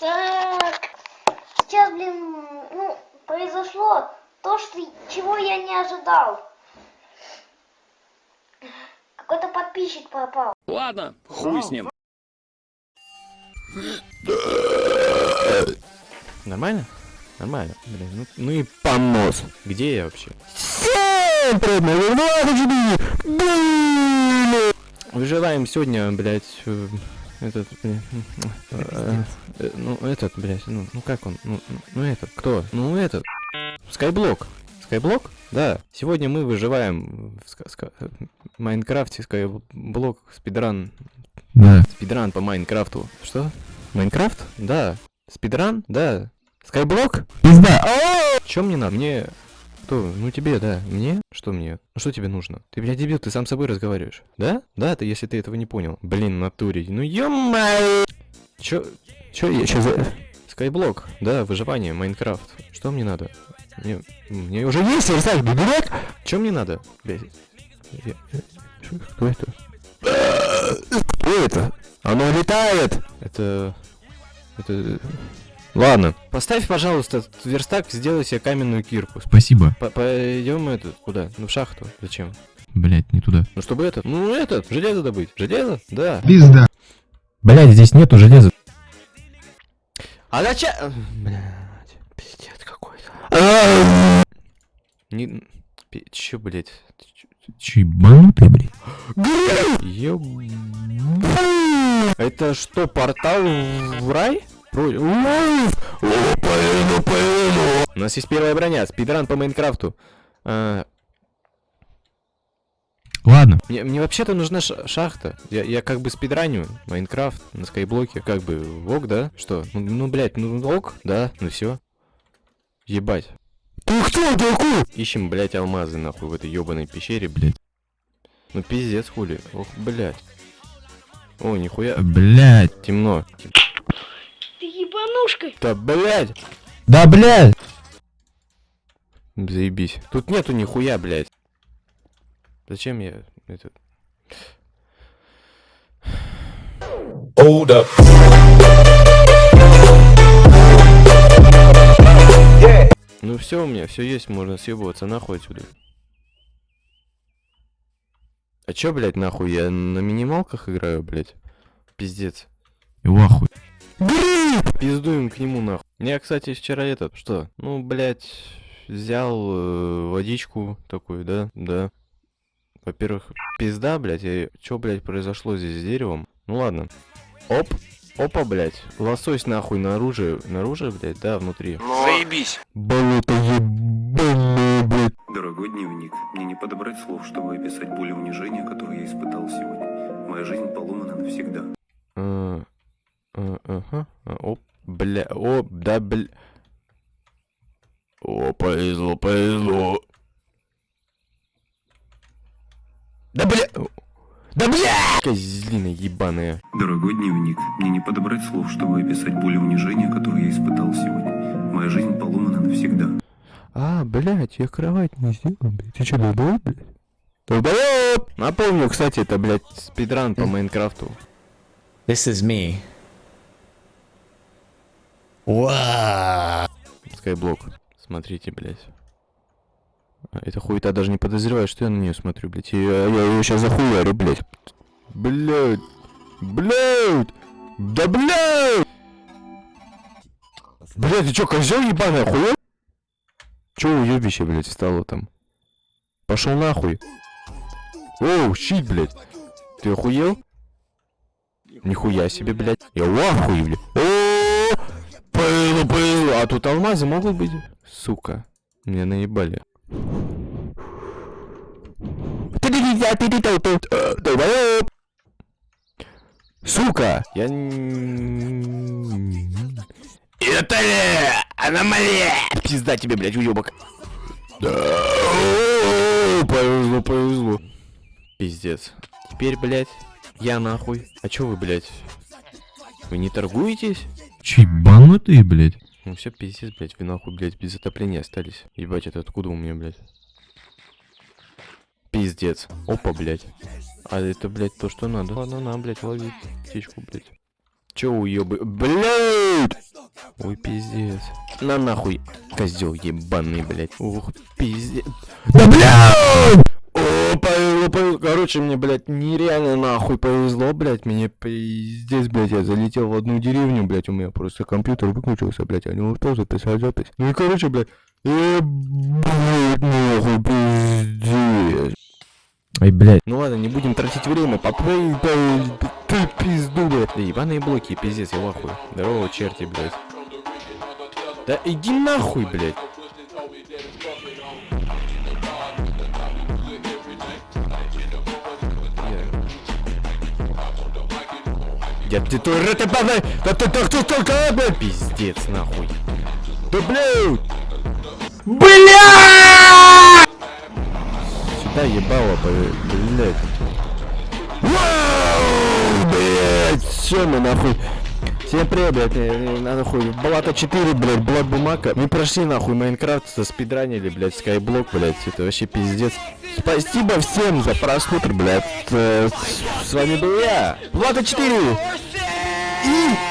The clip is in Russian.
Так, сейчас, блин, ну, произошло то, что, чего я не ожидал. Какой-то подписчик попал. Ладно, хуй с ним. Нормально? Нормально. Блин, ну, ну и понос. Где я вообще? Всем привет! Выживаем сегодня, блядь, э, этот, блин, э, э, ну этот, блядь, ну, ну как он, ну, ну, ну этот, кто? Ну этот, Skyblock. Skyblock? Да. Сегодня мы выживаем в ска- ска- э, Minecraft е Skyblock спидран. Да. Спидран по Minecraft у. Что? Minecraft? Да. Спидран? Да. Skyblock? Пизда. Чем мне надо? Мне... Кто? Ну тебе, да. Мне? Что мне? Ну что тебе нужно? Ты, блядь, дебил, ты сам с собой разговариваешь. Да? Да, ты, если ты этого не понял. Блин, натуре. Ну ё Чё? Чё я сейчас за... Skyblock. Да, выживание, Minecraft. Что мне надо? Мне, мне уже есть верстак, дурак? Чё мне надо? Блядь. Я-? Кто это? Кто это? Оно летает! Это... Это... Ладно. Поставь, пожалуйста, этот верстак, сделай себе каменную кирку. Спасибо. П- Пойдем этот, куда? Ну, в шахту. Зачем? Блять, не туда. Ну, чтобы этот, ну, этот, железо добыть. Железо? Да. Пизда. Блять, здесь нету железа. А зачем? Блядь, пиздец какой-то. Не... Че, ебанутый, блядь? Ёб... Это что, портал в рай? У нас есть первая броня, спидран по Майнкрафту. А, Ладно. Мне, мне вообще-то нужна ша- шахта. Я, я как бы спидраню Майнкрафт на скайблоке. Как бы ок, да? Что? Ну, ну блядь, ну ок, да? Ну все. Ебать. Ты кто такой? Ищем, блядь, алмазы, нахуй, в этой ебаной пещере, блядь. Ну пиздец, хули. Ох, блядь. О, нихуя. Блять. Темно. Ты ебанушка. Да, блядь. Да, блядь. Заебись. Тут нету нихуя, блядь. Зачем я это... Hold up. Ну все у меня, все есть, можно съебываться нахуй отсюда. А чё, блядь, нахуй, я на минималках играю, блядь? Пиздец. И вахуй. Пиздуем к нему, нахуй. Я, кстати, вчера этот, что? Ну, блядь, взял э, водичку такую, да? Да. Во-первых, пизда, блядь, и чё, блядь, произошло здесь с деревом? Ну ладно. Оп. Опа, блядь. Лосось нахуй наружу, наружу, блядь, да, внутри. Заебись. Болото ебаное, блядь. Дорогой дневник, мне не подобрать слов, чтобы описать боль и унижение, которое я испытал сегодня. Моя жизнь поломана навсегда. А, Ага. Оп, бля, о, да, бля. О, повезло, повезло. Да бля! Да бля! Козлина ебаная. Дорогой дневник, мне не подобрать слов, чтобы описать боль и унижение, которое я испытал сегодня. Моя жизнь поломана навсегда. А, блядь, я кровать не сделал, блядь. Ты чё, долбоёб, блядь? Долбоёб! Напомню, кстати, это, блядь, спидран по Майнкрафту. This is me. Скайблок. Смотрите, блядь. Эта хуета даже не подозревает, что я на нее смотрю, блядь. Я, я ее сейчас захуярю, блядь. Блядь. Блядь. Да блядь. Блядь, ты чё, козел ебаный, охуел? Чё уебище, блядь, стало там? Пошел нахуй. Оу, щит, блядь. Ты охуел? Нихуя себе, блядь. Я в ахуе, блядь. О, повезло, повезло. А тут алмазы могут быть? Сука. Меня наебали. Сука! Я... Это ли? Аномалия! Пизда тебе, блядь. О, Повезло, повезло. Пиздец. Теперь, блядь, я нахуй. А чё вы, блядь? Вы не торгуетесь? Че, ебанутый, блядь? Ну все, пиздец, блядь, вы нахуй, блядь, без отопления остались. Ебать, это откуда у меня, блядь? Пиздец. Опа, блядь. А это, блядь, то, что надо. Ладно, на, блядь, лови птичку, блядь. Чё уёбы... Блядь! Ой, пиздец. На нахуй, козел ебаный, блядь. Ух, пиздец. Да блядь! Повезло. Короче, мне, блядь, нереально нахуй повезло, блядь. Мне пиздец, блядь, я залетел в одну деревню, блядь. У меня просто компьютер выключился, блядь. Я не успел записать запись. Ну и, короче, блядь, ебать, нахуй, пиздец. Ай, блядь. Ну ладно, не будем тратить время, попрыгай, ты пизду, блядь. Да ебаные блоки, пиздец, я в ахуе. Здорово, черти, блядь. Да иди нахуй, блядь. Я ты то ты блядь, да ты так ты только, блядь, пиздец, нахуй. Да блядь! Блядь! Сюда ебало, блядь. Вау, блядь, все, мы нахуй. Всем привет, блядь, э, э, на нахуй, Блата 4, блядь, Блат Бумака. Мы прошли, нахуй, Майнкрафт, спидранили, блядь, Скайблок, блядь, это вообще пиздец. Спасибо всем за просмотр, блядь. Э, с- вами был я, Блата 4. И...